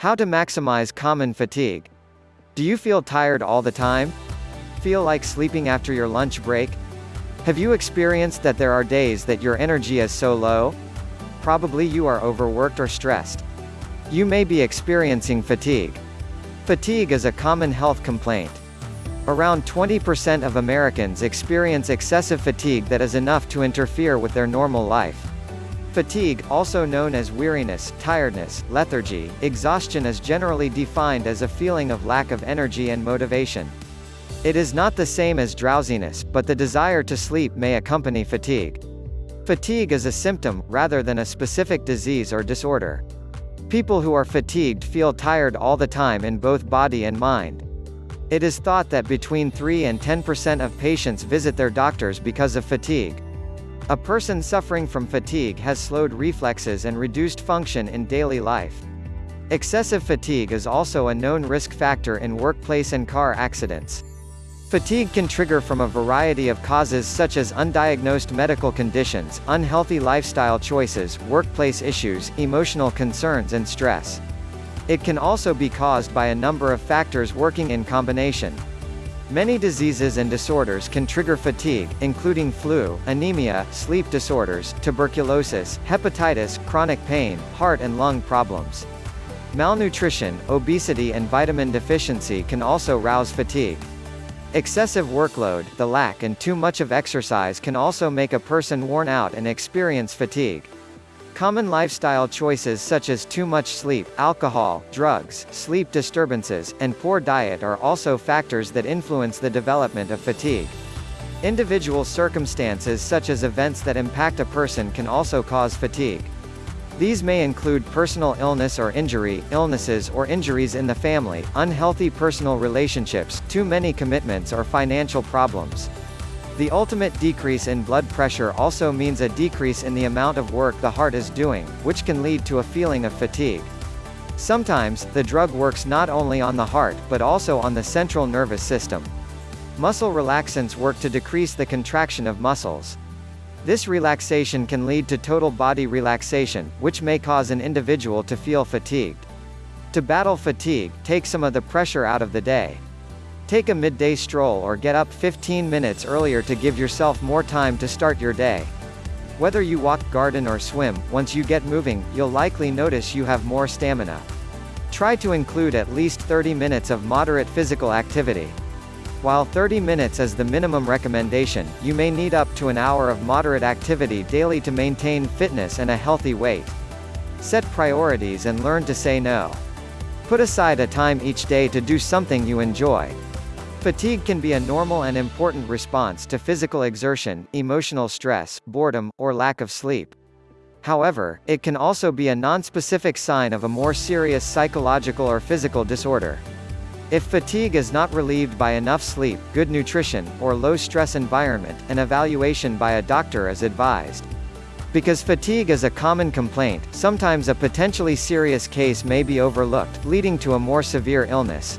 How to maximize common fatigue. Do you feel tired all the time? Feel like sleeping after your lunch break? Have you experienced that there are days that your energy is so low? Probably you are overworked or stressed. You may be experiencing fatigue. Fatigue is a common health complaint. Around 20% of Americans experience excessive fatigue that is enough to interfere with their normal life. Fatigue, also known as weariness, tiredness, lethargy, exhaustion is generally defined as a feeling of lack of energy and motivation. It is not the same as drowsiness, but the desire to sleep may accompany fatigue. Fatigue is a symptom, rather than a specific disease or disorder. People who are fatigued feel tired all the time in both body and mind. It is thought that between 3 and 10% of patients visit their doctors because of fatigue. A person suffering from fatigue has slowed reflexes and reduced function in daily life. Excessive fatigue is also a known risk factor in workplace and car accidents. Fatigue can trigger from a variety of causes such as undiagnosed medical conditions, unhealthy lifestyle choices, workplace issues, emotional concerns and stress. It can also be caused by a number of factors working in combination. Many diseases and disorders can trigger fatigue, including flu, anemia, sleep disorders, tuberculosis, hepatitis, chronic pain, heart and lung problems. Malnutrition, obesity and vitamin deficiency can also rouse fatigue. Excessive workload, the lack and too much of exercise can also make a person worn out and experience fatigue. Common lifestyle choices such as too much sleep, alcohol, drugs, sleep disturbances, and poor diet are also factors that influence the development of fatigue. Individual circumstances such as events that impact a person can also cause fatigue. These may include personal illness or injury, illnesses or injuries in the family, unhealthy personal relationships, too many commitments or financial problems. The ultimate decrease in blood pressure also means a decrease in the amount of work the heart is doing, which can lead to a feeling of fatigue. Sometimes, the drug works not only on the heart, but also on the central nervous system. Muscle relaxants work to decrease the contraction of muscles. This relaxation can lead to total body relaxation, which may cause an individual to feel fatigued. To battle fatigue, take some of the pressure out of the day. Take a midday stroll or get up 15 minutes earlier to give yourself more time to start your day. Whether you walk, garden or swim, once you get moving, you'll likely notice you have more stamina. Try to include at least 30 minutes of moderate physical activity. While 30 minutes is the minimum recommendation, you may need up to an hour of moderate activity daily to maintain fitness and a healthy weight. Set priorities and learn to say no. Put aside a time each day to do something you enjoy. Fatigue can be a normal and important response to physical exertion, emotional stress, boredom, or lack of sleep. However, it can also be a nonspecific sign of a more serious psychological or physical disorder. If fatigue is not relieved by enough sleep, good nutrition, or low-stress environment, an evaluation by a doctor is advised. Because fatigue is a common complaint, sometimes a potentially serious case may be overlooked, leading to a more severe illness.